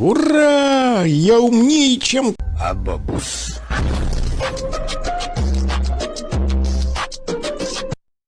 Ура! Я умнее, чем... Абабус.